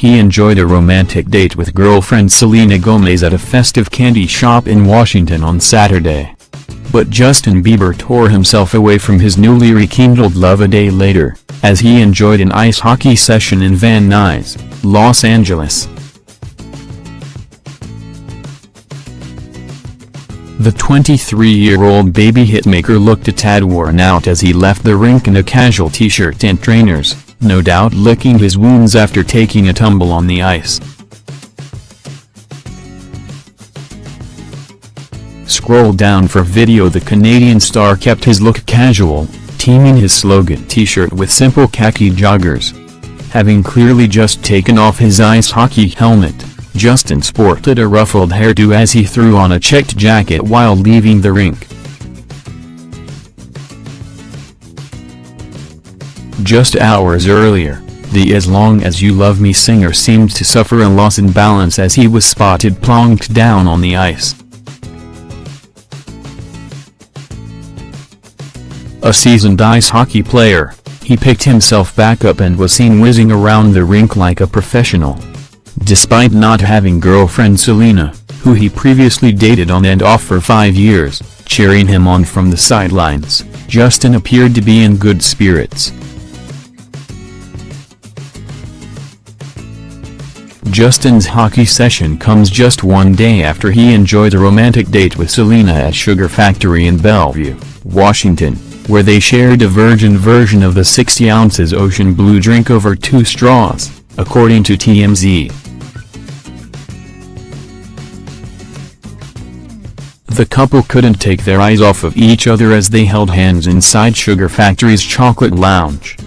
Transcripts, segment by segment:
he enjoyed a romantic date with girlfriend Selena Gomez at a festive candy shop in Washington on Saturday. But Justin Bieber tore himself away from his newly rekindled love a day later, as he enjoyed an ice hockey session in Van Nuys, Los Angeles. The 23-year-old baby hitmaker looked a tad worn out as he left the rink in a casual t-shirt and trainers, no doubt licking his wounds after taking a tumble on the ice. Scroll down for video The Canadian star kept his look casual, teaming his slogan t-shirt with simple khaki joggers. Having clearly just taken off his ice hockey helmet, Justin sported a ruffled hairdo as he threw on a checked jacket while leaving the rink. Just hours earlier, the As Long As You Love Me singer seemed to suffer a loss in balance as he was spotted plonked down on the ice. A seasoned ice hockey player, he picked himself back up and was seen whizzing around the rink like a professional. Despite not having girlfriend Selena, who he previously dated on and off for five years, cheering him on from the sidelines, Justin appeared to be in good spirits. Justin's hockey session comes just one day after he enjoyed a romantic date with Selena at Sugar Factory in Bellevue, Washington, where they shared a virgin version of the 60 ounces ocean blue drink over two straws, according to TMZ. The couple couldn't take their eyes off of each other as they held hands inside Sugar Factory's chocolate lounge.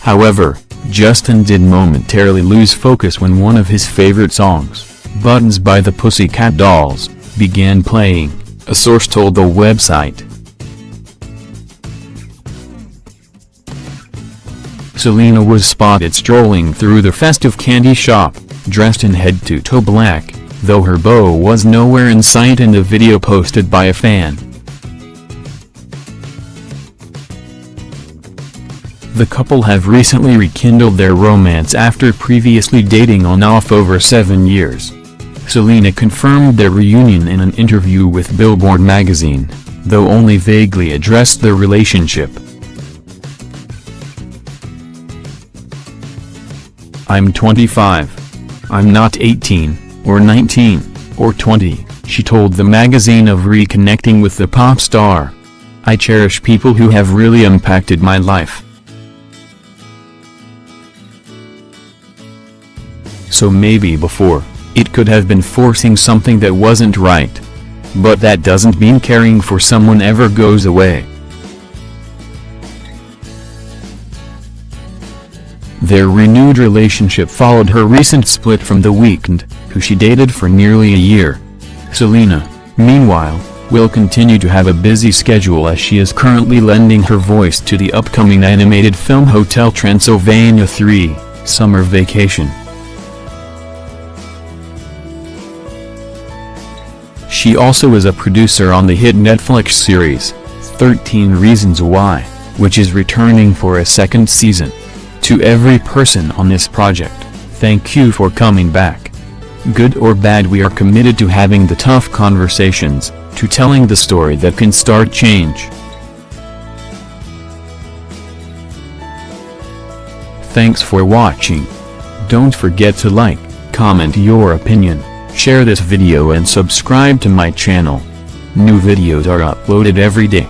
However, Justin did momentarily lose focus when one of his favorite songs, Buttons by the Pussycat Dolls, began playing, a source told the website. Selena was spotted strolling through the festive candy shop, dressed in head-to-toe black, though her beau was nowhere in sight in the video posted by a fan. The couple have recently rekindled their romance after previously dating on off over seven years. Selena confirmed their reunion in an interview with Billboard magazine, though only vaguely addressed their relationship. I'm 25. I'm not 18 or 19, or 20, she told the magazine of reconnecting with the pop star. I cherish people who have really impacted my life. So maybe before, it could have been forcing something that wasn't right. But that doesn't mean caring for someone ever goes away. Their renewed relationship followed her recent split from The Weeknd, who she dated for nearly a year. Selena, meanwhile, will continue to have a busy schedule as she is currently lending her voice to the upcoming animated film Hotel Transylvania 3, Summer Vacation. She also is a producer on the hit Netflix series, 13 Reasons Why, which is returning for a second season. To every person on this project, thank you for coming back. Good or bad we are committed to having the tough conversations, to telling the story that can start change. Thanks for watching. Don't forget to like, comment your opinion, share this video and subscribe to my channel. New videos are uploaded every day.